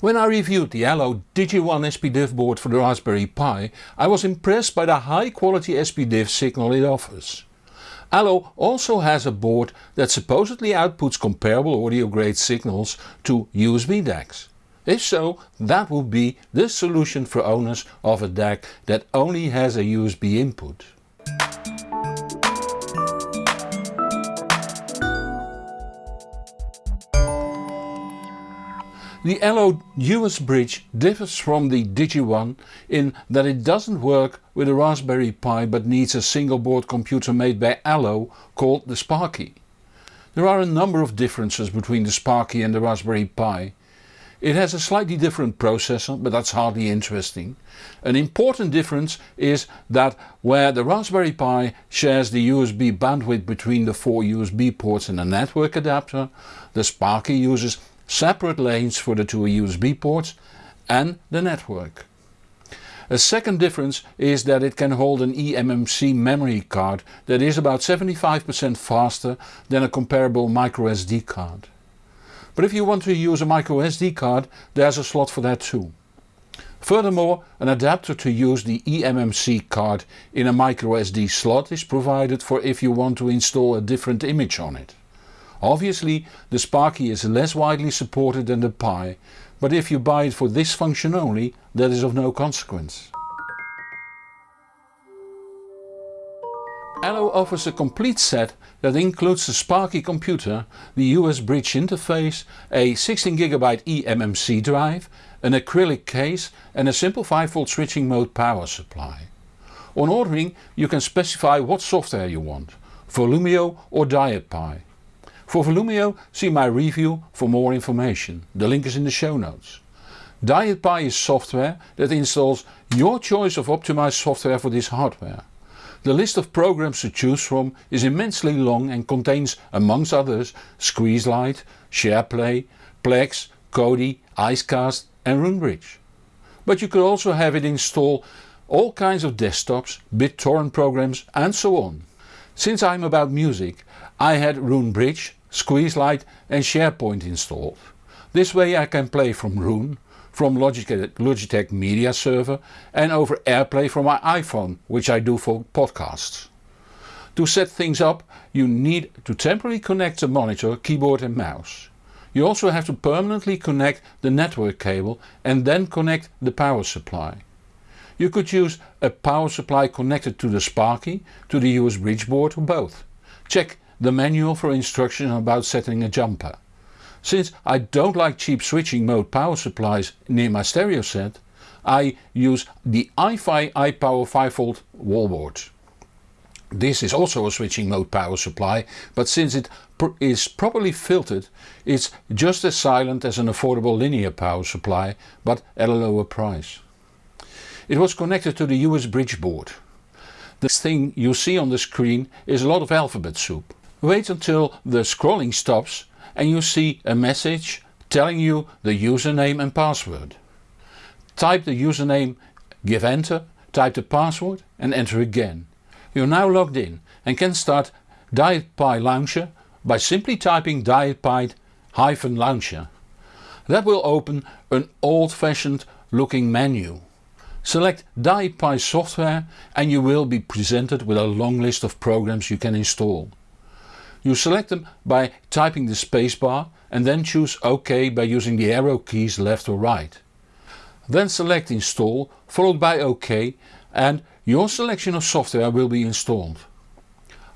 When I reviewed the Allo Digi1 SPDIF board for the Raspberry Pi I was impressed by the high quality SPDIF signal it offers. Allo also has a board that supposedly outputs comparable audio grade signals to USB DACs. If so, that would be the solution for owners of a DAC that only has a USB input. The Allo US Bridge differs from the Digi1 in that it doesn't work with a Raspberry Pi but needs a single board computer made by Allo called the Sparky. There are a number of differences between the Sparky and the Raspberry Pi. It has a slightly different processor but that's hardly interesting. An important difference is that where the Raspberry Pi shares the USB bandwidth between the four USB ports and a network adapter, the Sparky uses separate lanes for the two USB ports and the network. A second difference is that it can hold an eMMC memory card that is about 75% faster than a comparable microSD card. But if you want to use a microSD card there's a slot for that too. Furthermore an adapter to use the eMMC card in a microSD slot is provided for if you want to install a different image on it. Obviously the Sparky is less widely supported than the Pi, but if you buy it for this function only that is of no consequence. Allo offers a complete set that includes the Sparky computer, the US bridge interface, a 16GB eMMC drive, an acrylic case and a simple 5V switching mode power supply. On ordering you can specify what software you want, Volumio or DietPi. For Volumio see my review for more information, the link is in the show notes. DietPi is software that installs your choice of optimized software for this hardware. The list of programs to choose from is immensely long and contains amongst others Squeezelite, Shairport, Plex, Kodi, Icecast and RoonBridge. But you could also have it install all kinds of desktops, BitTorrent programs and so on. Since I'm about music I had RoonBridge, Squeezelite and Shairport installed. This way I can play from Roon, from Logitech, Logitech Media Server and over AirPlay from my iPhone which I do for podcasts. To set things up you need to temporarily connect the monitor, keyboard and mouse. You also have to permanently connect the network cable and then connect the power supply. You could use a power supply connected to the Sparky, to the US bridge board or both. Check the manual for instruction about setting a jumper. Since I don't like cheap switching mode power supplies near my stereo set, I use the iFi iPower 5V wallboard. This is also a switching mode power supply, but since it pr is properly filtered it's just as silent as an affordable linear power supply, but at a lower price. It was connected to the US bridge board. This thing you see on the screen is a lot of alphabet soup. Wait until the scrolling stops and you see a message telling you the username and password. Type the username, give enter, type the password and enter again. You are now logged in and can start DietPi Launcher by simply typing DietPi-Launcher. That will open an old fashioned looking menu. Select DietPi software and you will be presented with a long list of programs you can install. You select them by typing the spacebar and then choose OK by using the arrow keys left or right. Then select install followed by OK and your selection of software will be installed.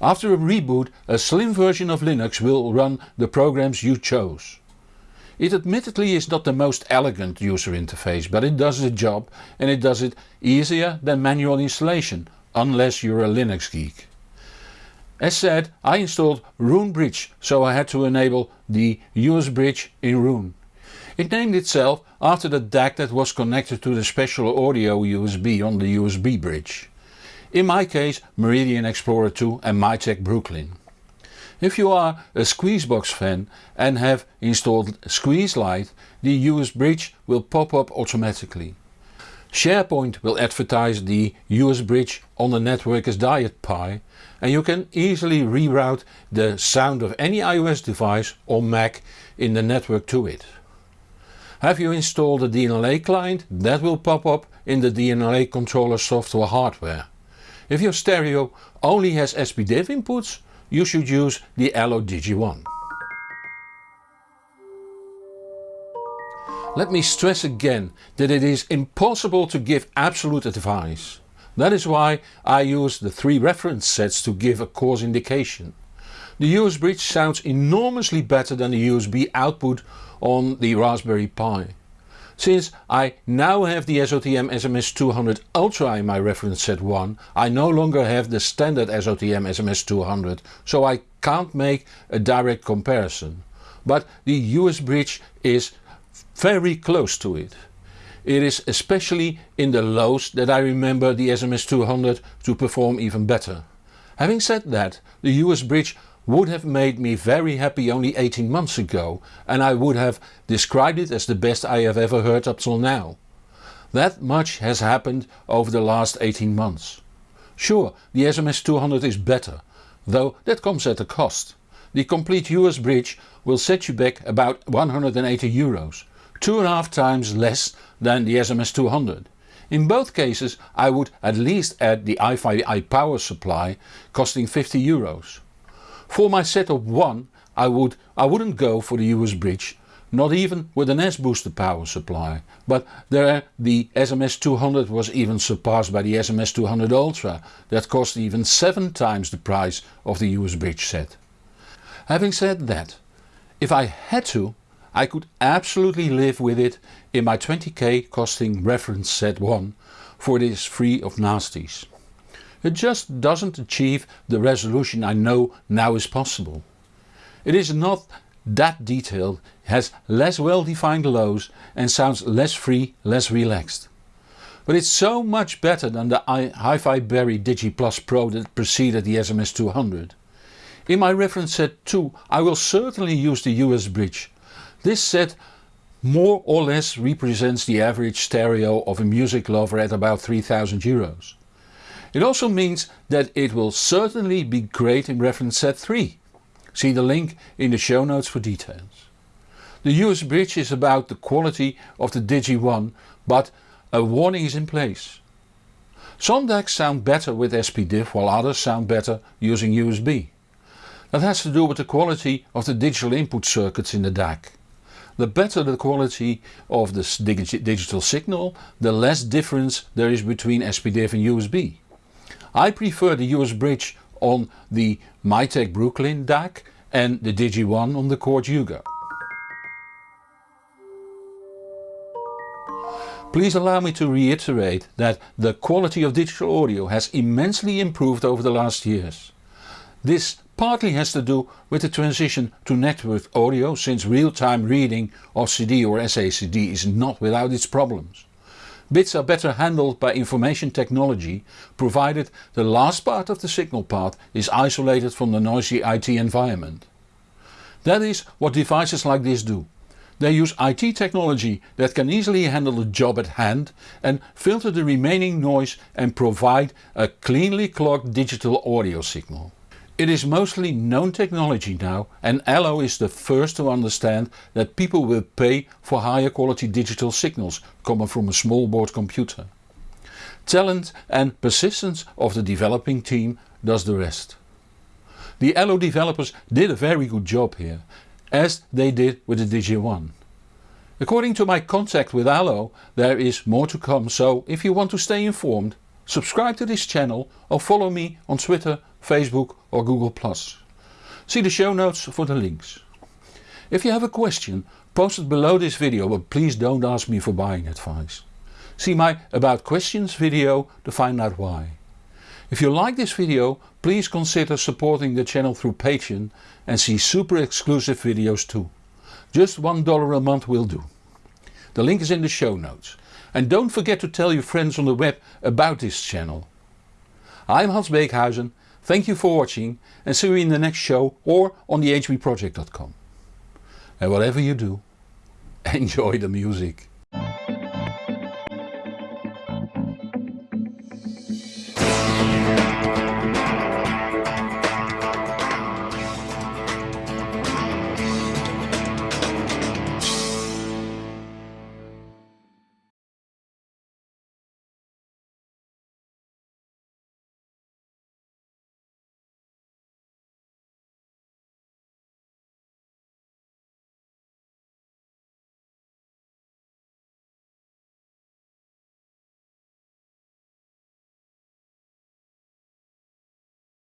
After a reboot a slim version of Linux will run the programs you chose. It admittedly is not the most elegant user interface but it does the job and it does it easier than manual installation unless you're a Linux geek. As said I installed RoonBridge so I had to enable the US bridge in Roon. It named itself after the DAC that was connected to the special audio USB on the USB bridge. In my case Meridian Explorer 2 and Mytek Brooklyn. If you are a Squeezebox fan and have installed Squeezelite the US bridge will pop up automatically. Shairport will advertise the US bridge on the network as DietPi and you can easily reroute the sound of any iOS device or Mac in the network to it. Have you installed a DLNA client? That will pop up in the DLNA controller software hardware. If your stereo only has SPDIF inputs, you should use the Allo Digi1. Let me stress again that it is impossible to give absolute advice. That is why I use the three reference sets to give a coarse indication. The US bridge sounds enormously better than the USB output on the Raspberry Pi. Since I now have the SOTM SMS200 Ultra in my reference set 1, I no longer have the standard SOTM SMS200, so I can't make a direct comparison. But the US bridge is very close to it. It is especially in the lows that I remember the SMS200 to perform even better. Having said that, the US bridge would have made me very happy only 18 months ago and I would have described it as the best I have ever heard up till now. That much has happened over the last 18 months. Sure, the SMS200 is better, though that comes at a cost. The complete US bridge will set you back about 180 euros, two and a half times less than the SMS200. In both cases I would at least add the iFi power supply costing 50 euros. For my setup 1 I, would, I wouldn't go for the US bridge, not even with an S-booster power supply, but there the SMS200 was even surpassed by the SMS200 Ultra that cost even 7 times the price of the US bridge set. Having said that, if I had to I could absolutely live with it in my 20k costing reference set 1 for it is free of nasties. It just doesn't achieve the resolution I know now is possible. It is not that detailed, has less well defined lows and sounds less free, less relaxed. But it's so much better than the HiFiBerry Digi Plus Pro that preceded the SMS200. In my reference set 2 I will certainly use the US bridge this set more or less represents the average stereo of a music lover at about 3000 euros. It also means that it will certainly be great in reference set 3. See the link in the show notes for details. The US bridge is about the quality of the Digi 1 but a warning is in place. Some DACs sound better with SPDIF while others sound better using USB. That has to do with the quality of the digital input circuits in the DAC. The better the quality of the digital signal, the less difference there is between SPDIF and USB. I prefer the US bridge on the Mytek Brooklyn DAC and the Digi1 on the Chord Hugo. Please allow me to reiterate that the quality of digital audio has immensely improved over the last years. This partly has to do with the transition to network audio since real-time reading of CD or SACD is not without its problems. Bits are better handled by information technology provided the last part of the signal path is isolated from the noisy IT environment. That is what devices like this do. They use IT technology that can easily handle the job at hand and filter the remaining noise and provide a cleanly clocked digital audio signal. It is mostly known technology now and Allo is the first to understand that people will pay for higher quality digital signals coming from a small board computer. Talent and persistence of the developing team does the rest. The Allo developers did a very good job here, as they did with the Digi1. According to my contact with Allo there is more to come so if you want to stay informed subscribe to this channel or follow me on Twitter Facebook or Google+. See the show notes for the links. If you have a question post it below this video but please don't ask me for buying advice. See my about questions video to find out why. If you like this video please consider supporting the channel through Patreon and see super exclusive videos too. Just $1 a month will do. The link is in the show notes. And don't forget to tell your friends on the web about this channel. I'm Hans Beekhuizen Thank you for watching and see you in the next show or on the hbproject.com. And whatever you do, enjoy the music.